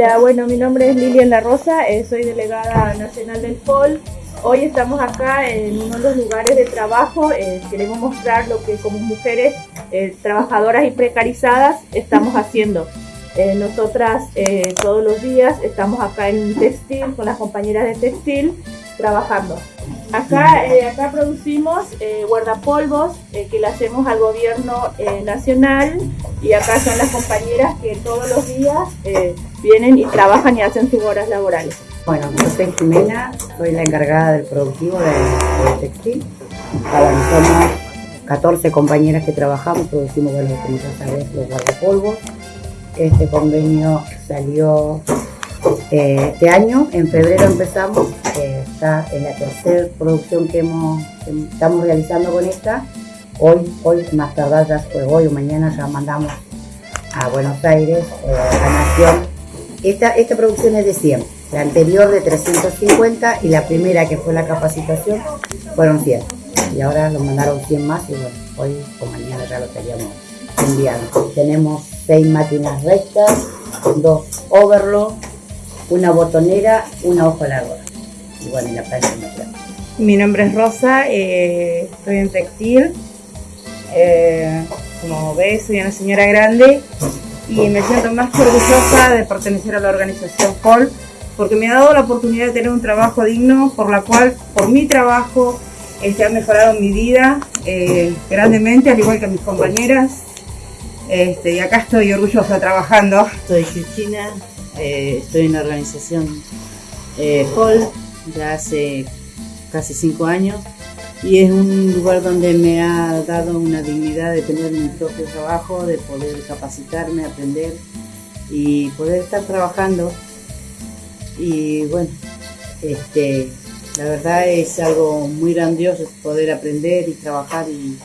Hola, bueno, mi nombre es Lilian La Rosa, eh, soy delegada nacional del POL. Hoy estamos acá en uno de los lugares de trabajo. Eh, queremos mostrar lo que como mujeres eh, trabajadoras y precarizadas estamos haciendo. Nosotras todos los días estamos acá en textil con las compañeras de textil trabajando. Acá, acá producimos guardapolvos que le hacemos al gobierno nacional y acá son las compañeras que todos los días vienen y trabajan y hacen sus horas laborales. Bueno, yo soy Jimena, soy la encargada del productivo del, textil. somos 14 compañeras que trabajamos, producimos, bueno, como ya sabes, los guardapolvos. Este convenio salió eh, este año, en febrero empezamos, eh, está en la tercera producción que, hemos, estamos realizando con esta. Hoy, hoy más tardar ya fue hoy o mañana ya mandamos a Buenos Aires, eh, a Nación. Esta, esta producción es de 100 la anterior de 350 y la primera que fue la capacitación fueron 100. Y ahora nos mandaron 100 más y bueno, hoy o mañana ya lo estaríamos Tenemos 6 máquinas rectas, dos overlock, una botonera, una hoja larga. Y bueno, la plancha Mi nombre es Rosa, eh, estoy en textil. Eh, como ves, soy una señora grande y me siento más orgullosa de pertenecer a la organización Hall porque me ha dado la oportunidad de tener un trabajo digno, por la cual, por mi trabajo, este, ha mejorado mi vida eh, grandemente, al igual que mis compañeras. Este, y acá estoy orgullosa trabajando. Soy Cristina, eh, estoy en la organización eh, Hall ya hace casi cinco años y es un lugar donde me ha dado una dignidad de tener mi propio trabajo, de poder capacitarme, aprender y poder estar trabajando y bueno, este, la verdad es algo muy grandioso poder aprender y trabajar y,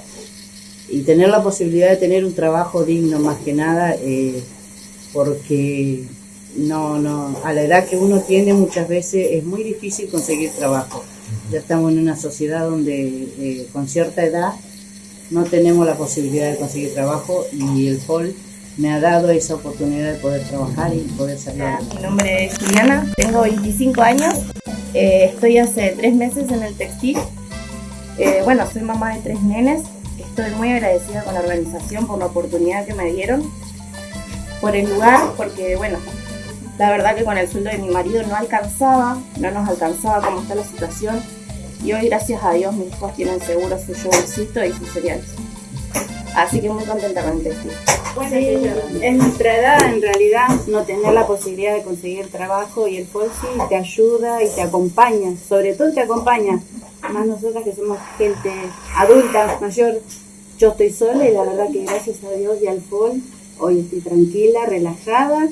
tener la posibilidad de tener un trabajo digno más que nada, eh, porque no, no, a la edad que uno tiene muchas veces es muy difícil conseguir trabajo. Ya estamos en una sociedad donde eh, con cierta edad no tenemos la posibilidad de conseguir trabajo y el FOL me ha dado esa oportunidad de poder trabajar y poder salir. Mi nombre es Juliana, tengo 25 años, eh, estoy hace tres meses en el textil. Eh, bueno, soy mamá de tres nenes, estoy muy agradecida con la organización por la oportunidad que me dieron, por el lugar, porque bueno, la verdad que con el sueldo de mi marido no alcanzaba, no nos alcanzaba como está la situación. Y hoy, gracias a Dios, mis hijos tienen seguro su yogurcito y sus cereales. Así que muy contenta con el textil. Bueno, en nuestra edad en realidad no tener la posibilidad de conseguir trabajo y el FOSI te ayuda y te acompaña, sobre todo te acompaña, más nosotras que somos gente adulta, mayor. Yo estoy sola y la verdad que gracias a Dios y al FOL hoy estoy tranquila, relajada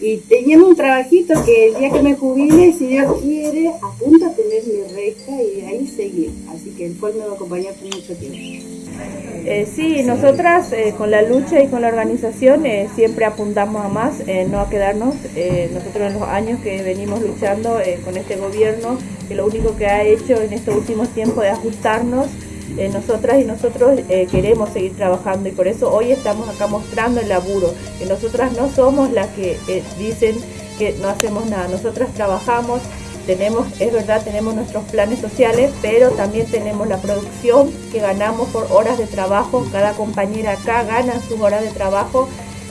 y teniendo un trabajito que el día que me jubile, si Dios quiere, apunto a tener mi reja y ahí seguir. Así que el FOL me va a acompañar por mucho tiempo. Eh, sí, nosotras eh, con la lucha y con la organización eh, siempre apuntamos a más, no a quedarnos. nosotros en los años que venimos luchando con este gobierno, que lo único que ha hecho en estos últimos tiempos es ajustarnos, nosotras y nosotros queremos seguir trabajando y por eso hoy estamos acá mostrando el laburo, que nosotras no somos las que dicen que no hacemos nada, nosotras trabajamos tenemos, es verdad, tenemos nuestros planes sociales, pero también tenemos la producción que ganamos por horas de trabajo. Cada compañera acá gana sus horas de trabajo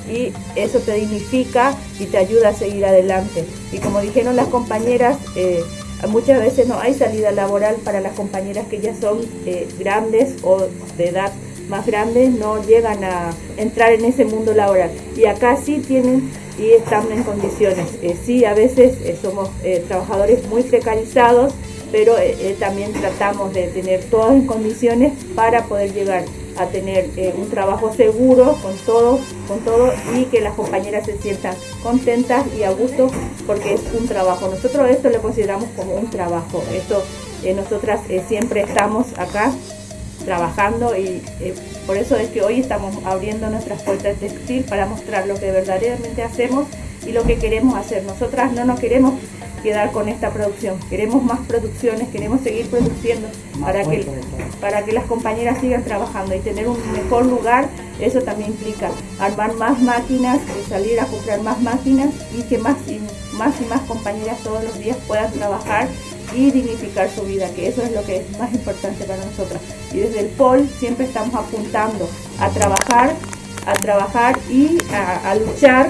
y eso te dignifica y te ayuda a seguir adelante. Y como dijeron las compañeras, eh, muchas veces no hay salida laboral para las compañeras que ya son eh, grandes o de edad más grandes, no llegan a entrar en ese mundo laboral. Y acá sí tienen y están en condiciones. Eh, sí, a veces eh, somos trabajadores muy precarizados, pero también tratamos de tener todas en condiciones para poder llegar a tener un trabajo seguro con todo, con todo y que las compañeras se sientan contentas y a gusto porque es un trabajo. Nosotros esto lo consideramos como un trabajo. Esto nosotras siempre estamos acá trabajando y eh, por eso es que hoy estamos abriendo nuestras puertas de textil para mostrar lo que verdaderamente hacemos y lo que queremos hacer. Nosotras no nos queremos quedar con esta producción, queremos más producciones, queremos seguir produciendo para que, para que las compañeras sigan trabajando y tener un mejor lugar Eso también implica armar más máquinas, salir a comprar más máquinas y que más y más, y más compañeras todos los días puedan trabajar y dignificar su vida, que eso es lo que es más importante para nosotras. Y desde el POL siempre estamos apuntando a trabajar, a trabajar y a, a luchar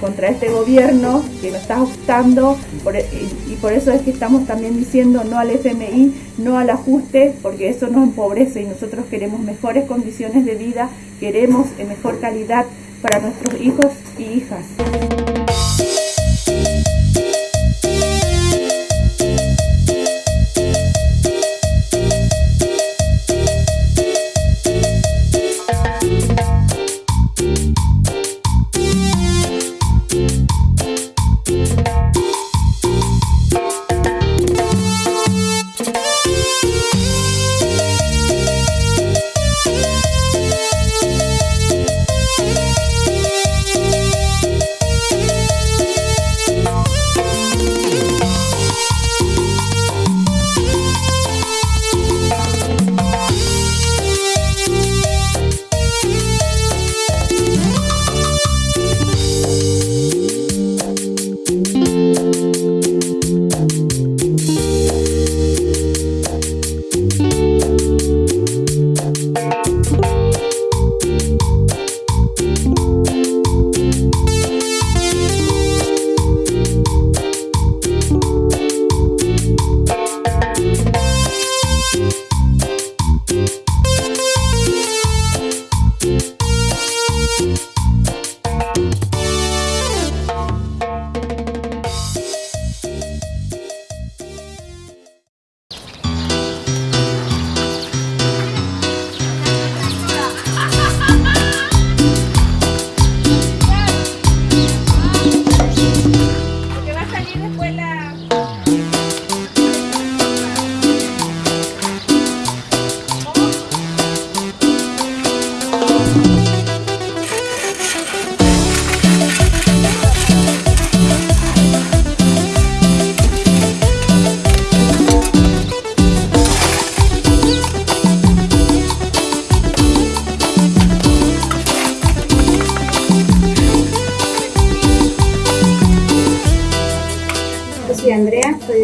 contra este gobierno que nos está ajustando e, y, por eso es que estamos también diciendo no al FMI, no al ajuste, porque eso nos empobrece y nosotros queremos mejores condiciones de vida, queremos mejor calidad para nuestros hijos y hijas.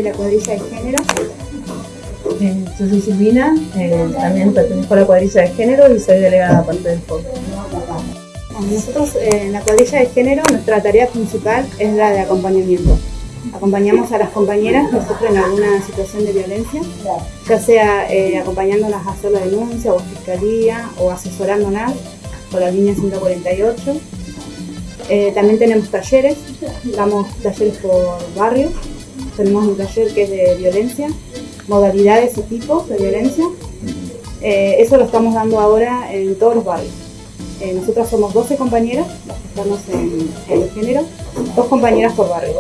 De género. Eh, yo soy Silvina, eh, también pertenezco a la cuadrilla de género y soy delegada aparte del FOC. Nosotros eh, en la cuadrilla de género nuestra tarea principal es la de acompañamiento. Acompañamos a las compañeras que sufren alguna situación de violencia, ya sea acompañándolas a hacer la denuncia o a fiscalía o asesorándolas por la línea 148. también tenemos talleres, damos talleres por barrio tenemos un taller que es de violencia, modalidades y tipos de violencia. Eh, eso lo estamos dando ahora en todos los barrios. Eh, nosotras somos 12 compañeras, estamos en, el género, dos compañeras por barrio.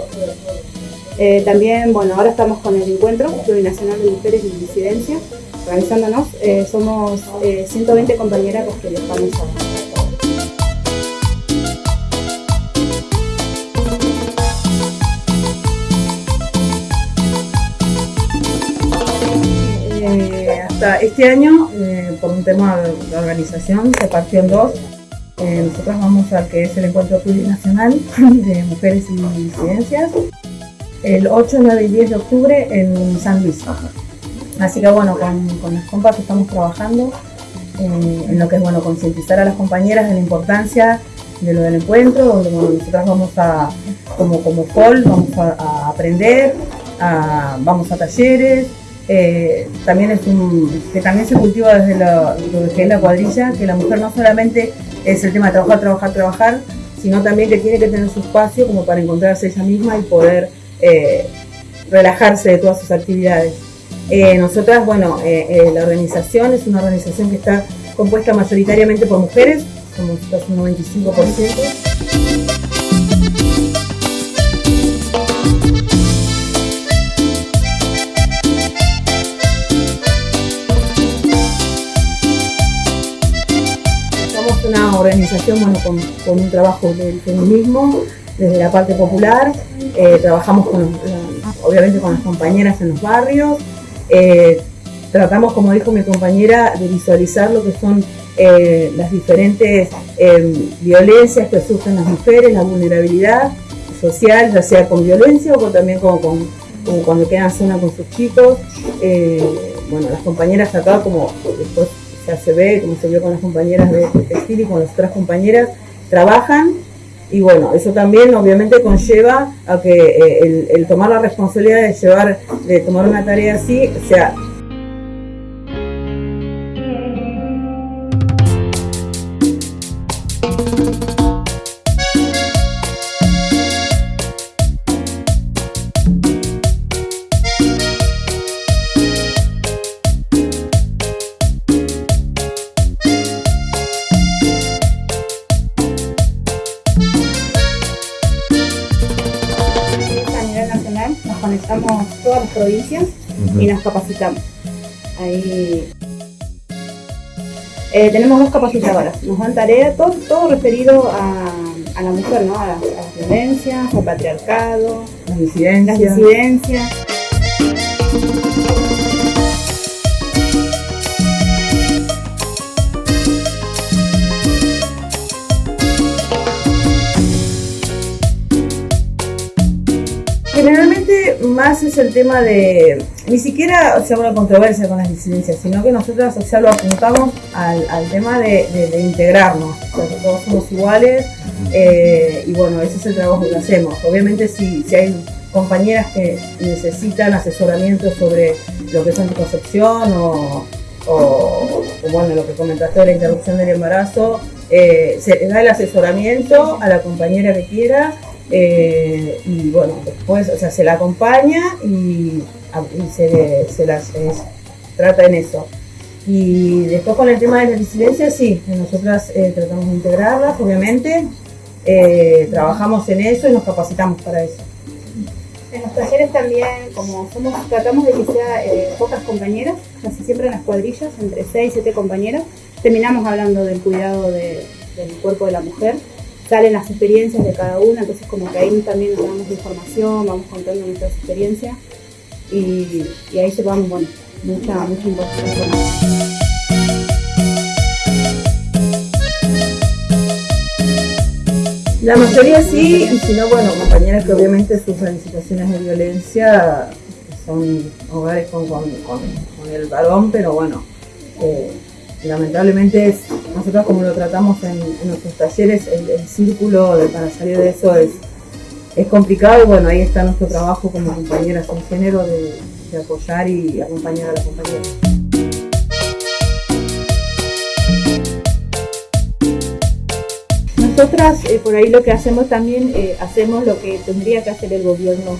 Eh, también, bueno, ahora estamos con el encuentro plurinacional de mujeres y disidencia, organizándonos. somos 120 compañeras las que estamos ahora. Este año, eh, por un tema de organización, se partió en dos. Eh, nosotros vamos al que es el encuentro plurinacional de mujeres y disidencias, el 8, 9 y 10 de octubre en San Luis. Así que bueno, con, las compas estamos trabajando eh, en lo que es bueno concientizar a las compañeras de la importancia de lo del encuentro, donde nosotras vamos a, como, como vamos a, aprender, vamos a talleres, eh, también que también se cultiva desde que es la cuadrilla, que la mujer no solamente es el tema de trabajar, trabajar, trabajar, sino también que tiene que tener su espacio como para encontrarse ella misma y poder eh, relajarse de todas sus actividades. Eh, nosotras, bueno, la organización es una organización que está compuesta mayoritariamente por mujeres, somos casi un 95%. Organización bueno, con, un trabajo del feminismo desde la parte popular, eh, trabajamos con, obviamente con las compañeras en los barrios, eh, tratamos, como dijo mi compañera, de visualizar lo que son eh, las diferentes em, violencias que sufren las mujeres, la vulnerabilidad social, ya sea con violencia o también con, cuando quedan zona con sus chicos. Bueno, las compañeras acá, como después ya se ve, como se vio con las compañeras de, textil y con las otras compañeras, trabajan. Y bueno, eso también obviamente conlleva a que eh, el, el, tomar la responsabilidad de llevar, de tomar una tarea así, sea todas las provincias y nos capacitamos. Ahí eh, tenemos dos capacitadoras, nos dan tarea, todo, todo referido a, a, la mujer, ¿no? a, las violencias, al patriarcado, las disidencias. Las disidencias. Generalmente más es el tema de, ni siquiera sea una controversia con las disidencias, sino que nosotros ya lo apuntamos al, tema de, integrarnos, todos somos iguales eh, y bueno, ese es el trabajo que hacemos. Obviamente si, si hay compañeras que necesitan asesoramiento sobre lo que es anticoncepción o, o, bueno, lo que comentaste de la interrupción del embarazo, eh, se le da el asesoramiento a la compañera que quiera eh, y bueno, después, o sea, se la acompaña y, se, se las trata en eso. Y después con el tema de la disidencia, sí, nosotras eh, tratamos de integrarlas, obviamente, eh, trabajamos en eso y nos capacitamos para eso. En los talleres también, como somos, tratamos de que sea pocas compañeras, casi siempre en las cuadrillas, entre 6 y 7 compañeras, terminamos hablando del cuidado del cuerpo de la mujer salen las experiencias de cada una, entonces como que ahí también nos damos información, vamos contando nuestras experiencias y, ahí llevamos, bueno, mucha, mucha información. La mayoría sí, y si no, bueno, compañeras que obviamente sufren situaciones de violencia, son hogares con, con, el varón, pero bueno, eh, lamentablemente es, nosotros como lo tratamos en, nuestros talleres, el, círculo de, para salir de eso es, es complicado y bueno, ahí está nuestro trabajo como compañeras en género de, apoyar y acompañar a las compañeras. Nosotras eh, por ahí lo que hacemos también, eh, hacemos lo que tendría que hacer el gobierno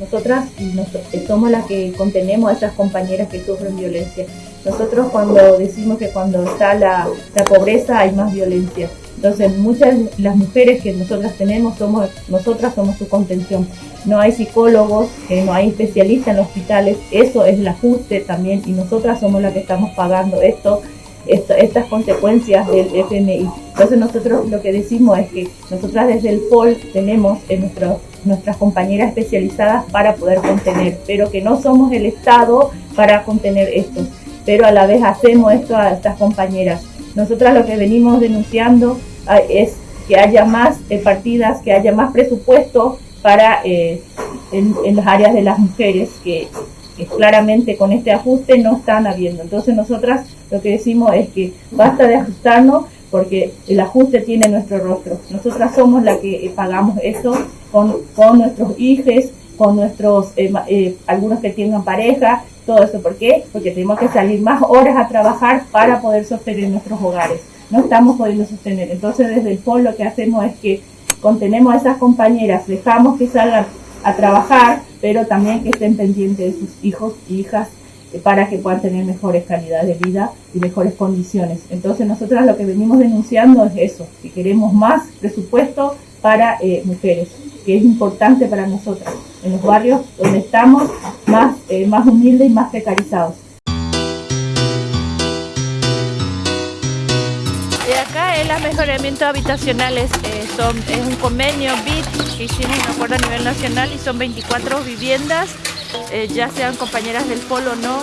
nosotras eh, somos las que contenemos a esas compañeras que sufren violencia. Nosotros cuando decimos que cuando está la, pobreza hay más violencia. Entonces muchas las mujeres que nosotras tenemos somos nosotras somos su contención. No hay psicólogos, eh, no hay especialistas en hospitales. Eso es el ajuste también y nosotras somos las que estamos pagando esto estas consecuencias del FMI. Entonces nosotros lo que decimos es que nosotras desde el POL tenemos en nuestro, nuestras compañeras especializadas para poder contener, pero que no somos el Estado para contener esto, pero a la vez hacemos esto a estas compañeras. Nosotras lo que venimos denunciando ah, es que haya más eh, partidas, que haya más presupuesto para eh, en, las áreas de las mujeres que claramente con este ajuste no están habiendo. Entonces nosotras lo que decimos es que basta de ajustarnos porque el ajuste tiene nuestro rostro. Nosotras somos las que eh, pagamos eso con, con nuestros hijos, con nuestros, algunos que tengan pareja, todo eso. ¿Por qué? Porque tenemos que salir más horas a trabajar para poder sostener nuestros hogares. No estamos pudiendo sostener. Entonces desde el FOL lo que hacemos es que contenemos a esas compañeras, dejamos que salgan a trabajar, pero también que estén pendientes de sus hijos y hijas para que puedan tener mejores calidades de vida y mejores condiciones. Entonces nosotros lo que venimos denunciando es eso, que queremos más presupuesto para eh, mujeres, que es importante para nosotras, en los barrios donde estamos más, eh, más humildes y más precarizados. Y acá el mejoramiento habitacionales son, es un convenio BIT que hicimos un acuerdo a nivel nacional y son 24 viviendas, eh, ya sean compañeras del polo o no,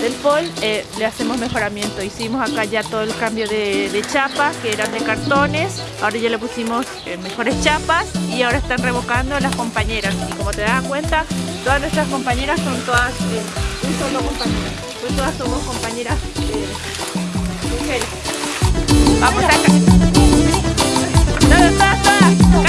del FOL eh, le hacemos mejoramiento. Hicimos acá ya todo el cambio de, de chapas que eran de cartones, ahora ya le pusimos eh, mejores chapas y ahora están revocando las compañeras. Y como te das cuenta, todas nuestras compañeras son todas un solo pues todas somos compañeras mujeres. Vamos todas.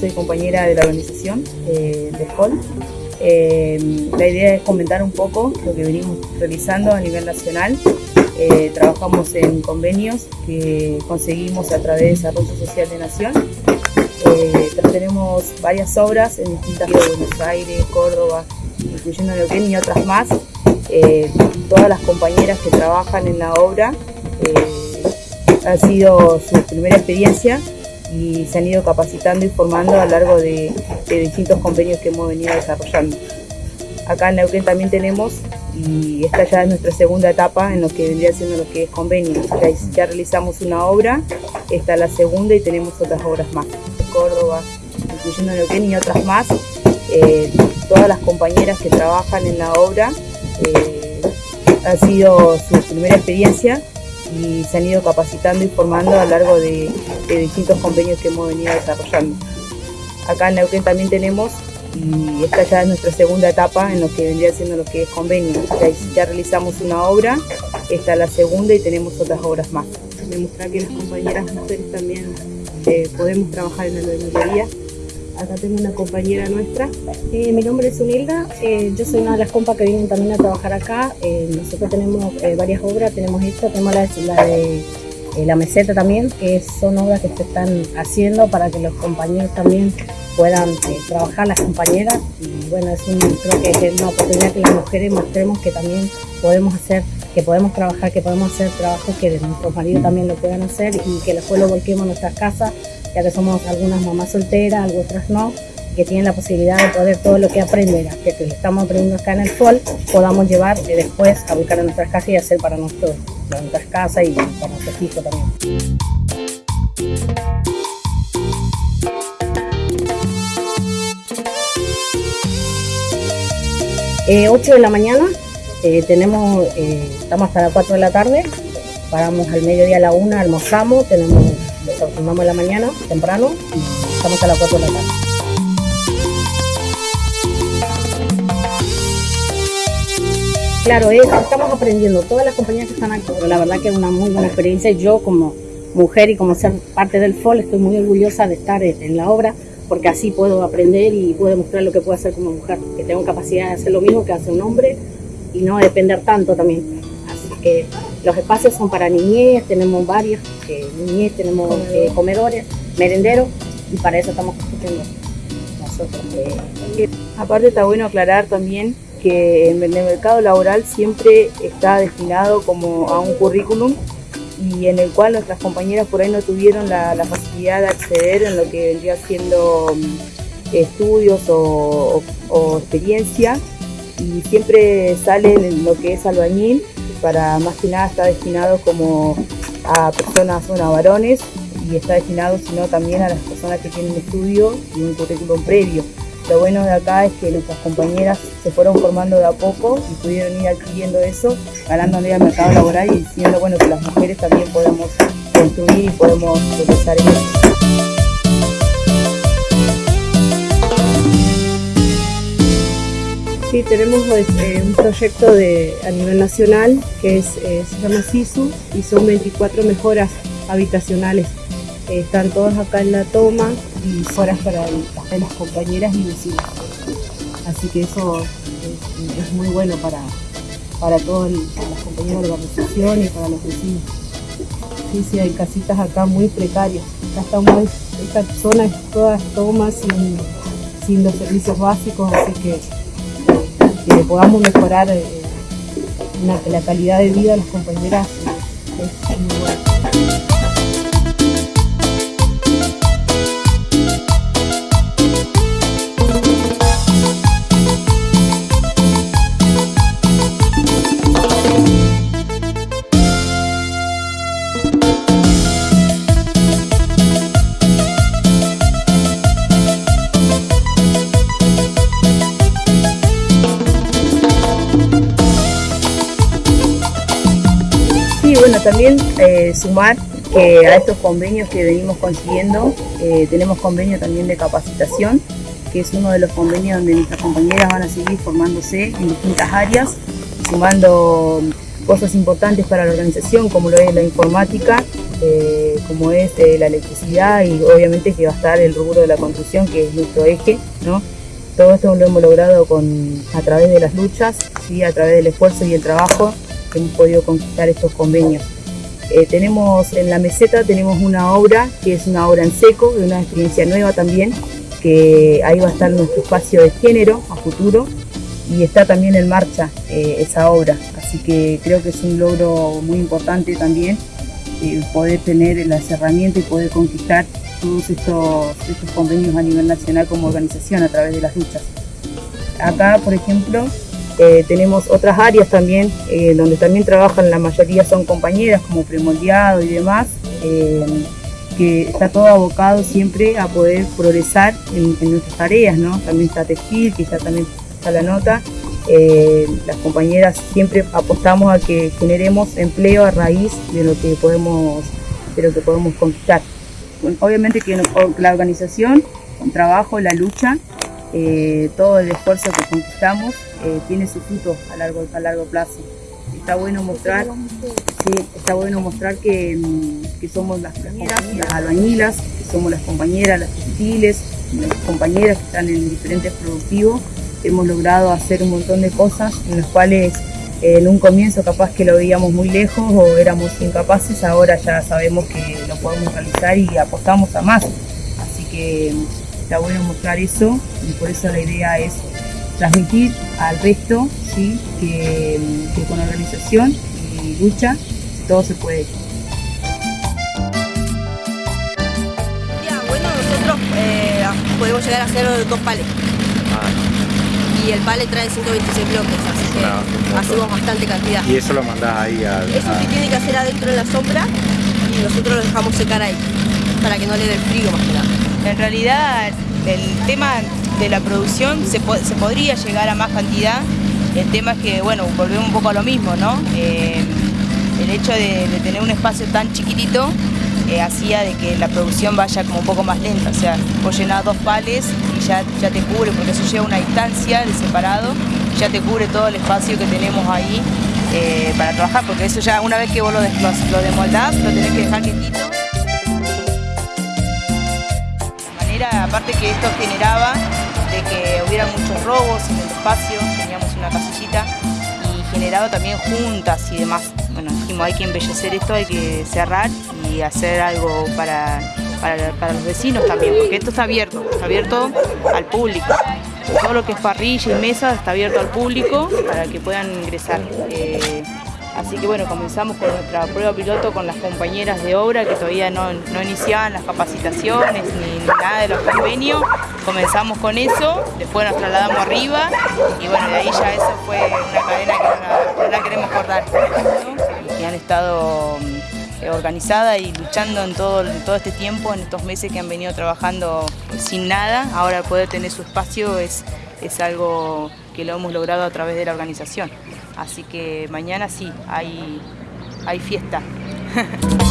Soy compañera de la organización eh, de FOL. Eh, la idea es comentar un poco lo que venimos realizando a nivel nacional. Eh, trabajamos en convenios que conseguimos a través de Desarrollo Social de Nación. tenemos varias obras en distintas de Buenos Aires, Córdoba, incluyendo Neuquén y otras más. todas las compañeras que trabajan en la obra ha sido su primera experiencia y se han ido capacitando y formando a lo largo de, distintos convenios que hemos venido desarrollando. Acá en Neuquén también tenemos, y esta ya es nuestra segunda etapa en lo que vendría siendo lo que es convenio. Ya, realizamos una obra, esta es la segunda y tenemos otras obras más. Córdoba, incluyendo Neuquén y otras más. Eh, todas las compañeras que trabajan en la obra eh, ha sido su primera experiencia y se han ido capacitando y formando a lo largo de, distintos convenios que hemos venido desarrollando. Acá en Neuquén también tenemos, y esta ya es nuestra segunda etapa en lo que vendría siendo lo que es convenio. Ya, realizamos una obra, esta es la segunda y tenemos otras obras más. Demostrar que las compañeras mujeres también eh, podemos trabajar en la albañilería Acá tengo una compañera nuestra. Eh, mi nombre es Unilda, eh, yo soy una de las compas que vienen también a trabajar acá. Eh, nosotros tenemos varias obras, tenemos esta, tenemos la, de la meseta también, que son obras que se están haciendo para que los compañeros también puedan trabajar, las compañeras. Y bueno, es creo que es una oportunidad que las mujeres mostremos que también podemos hacer que podemos trabajar, que podemos hacer trabajos que nuestros maridos también lo puedan hacer y que después lo volquemos a nuestras casas ya que somos algunas mamás solteras, otras no, que tienen la posibilidad de poder todo lo que aprender, que, que estamos aprendiendo acá en el FOL, podamos llevar después a buscar en nuestras casas y hacer para, nuestros, para nuestras casas y para nuestros hijos también. Eh, 8 de la mañana, eh, tenemos, eh, estamos hasta las 4 de la tarde, paramos al mediodía a la 1, almorzamos, tenemos Desayunamos en la mañana, temprano, y estamos a las 4 de la tarde. Claro, estamos aprendiendo, todas las compañías que están aquí, pero la verdad que es una muy buena experiencia. Yo como mujer y como ser parte del FOL estoy muy orgullosa de estar en la obra porque así puedo aprender y puedo demostrar lo que puedo hacer como mujer, que tengo capacidad de hacer lo mismo que hace un hombre y no depender tanto también. Así que los espacios son para niñez, tenemos varios, eh, niñez, tenemos eh, comedores, merenderos, y para eso estamos construyendo nosotros. Eh. Aparte está bueno aclarar también que en el mercado laboral siempre está destinado como a un currículum y en el cual nuestras compañeras por ahí no tuvieron la, la facilidad de acceder en lo que vendría siendo mm, estudios o, o- o experiencia y siempre sale en lo que es albañil, para más que nada está destinado como a personas, bueno, a varones y está destinado sino también a las personas que tienen estudio y un currículum previo. Lo bueno de acá es que nuestras compañeras se fueron formando de a poco y pudieron ir adquiriendo eso, ganándole al mercado laboral y diciendo bueno que las mujeres también podemos construir y podemos progresar en eso. Sí, tenemos eh, un proyecto de, a nivel nacional que es, eh, se llama SISU y son 24 mejoras habitacionales. Eh, están todas acá en la toma y horas para, las compañeras y vecinos. Así que eso es, es muy bueno para, para todas las compañeras de la organización y para los vecinos. Sí, sí, hay casitas acá muy precarias. Acá estamos, esta zona es todas tomas sin, sin los servicios básicos, así que que podamos mejorar eh, la calidad de vida de las compañeras eh, es muy también eh, sumar que a estos convenios que venimos consiguiendo, eh, tenemos convenio también de capacitación, que es uno de los convenios donde nuestras compañeras van a seguir formándose en distintas áreas, sumando cosas importantes para la organización, como lo es la informática, eh, como es la electricidad y obviamente que va a estar el rubro de la construcción, que es nuestro eje, ¿no? Todo esto lo hemos logrado con, a través de las luchas, ¿sí? a través del esfuerzo y el trabajo que hemos podido conquistar estos convenios. Eh, tenemos en la meseta tenemos una obra que es una obra en seco, de una experiencia nueva también, que ahí va a estar nuestro espacio de género a futuro y está también en marcha eh, esa obra. Así que creo que es un logro muy importante también eh, poder tener las herramientas y poder conquistar todos estos, estos convenios a nivel nacional como organización a través de las luchas. Acá, por ejemplo, eh, tenemos otras áreas también eh, donde también trabajan, la mayoría son compañeras como premoldeado y demás, eh, que está todo abocado siempre a poder progresar en, nuestras tareas, ¿no? También está textil, que ya también está la nota. Las compañeras siempre apostamos a que generemos empleo a raíz de lo que podemos, de lo que podemos conquistar. Obviamente que la organización, el trabajo, la lucha, todo el esfuerzo que conquistamos eh, tiene su fruto a largo, a largo plazo. Está bueno mostrar, está bueno mostrar que, mm, que somos las compañeras, las albañilas, que somos las compañeras, las textiles, las compañeras que están en diferentes productivos. Hemos logrado hacer un montón de cosas en las cuales eh, en un comienzo capaz que lo veíamos muy lejos o éramos incapaces, ahora ya sabemos que lo podemos realizar y apostamos a más. Así que mm, está bueno mostrar eso y por eso la idea es transmitir al resto ¿sí? que, que con organización y lucha todo se puede. Ya, bueno, nosotros eh, podemos llegar a hacer dos pales. Y el pale trae 126 bloques, así que hacemos bastante cantidad. Y eso lo mandás ahí a... Eso a- se tiene que hacer adentro en la sombra y nosotros lo dejamos secar ahí, para que no le dé el frío más que nada. En realidad, el tema de la producción se, se podría llegar a más cantidad. El tema es que, bueno, volvemos un poco a lo mismo, ¿no? Eh, el hecho de, tener un espacio tan chiquitito eh, hacía de que la producción vaya como un poco más lenta. O sea, vos llenás dos pales y ya, ya te cubre, porque eso lleva una distancia de separado, ya te cubre todo el espacio que tenemos ahí eh, para trabajar, porque eso ya una vez que vos lo, lo, lo demoldás, lo tenés que dejar quietito. De manera, aparte que esto generaba de que hubiera muchos robos en el espacio, teníamos una casillita y generaba también juntas y demás. Bueno, dijimos hay que embellecer esto, hay que cerrar y hacer algo para, para, para los vecinos también, porque esto está abierto, está abierto al público. Todo lo que es parrilla y mesa está abierto al público para que puedan ingresar. Eh, Así que bueno, comenzamos con nuestra prueba piloto con las compañeras de obra que todavía no, no iniciaban las capacitaciones ni nada de los convenios. Comenzamos con eso, después nos trasladamos arriba y bueno, de ahí ya eso fue una cadena que no la, queremos cortar. Y han estado mm, organizada y luchando en todo, todo este tiempo, en estos meses que han venido trabajando sin nada, ahora poder tener su espacio es, es algo que lo hemos logrado a través de la organización. Así que mañana sí, hay, hay fiesta.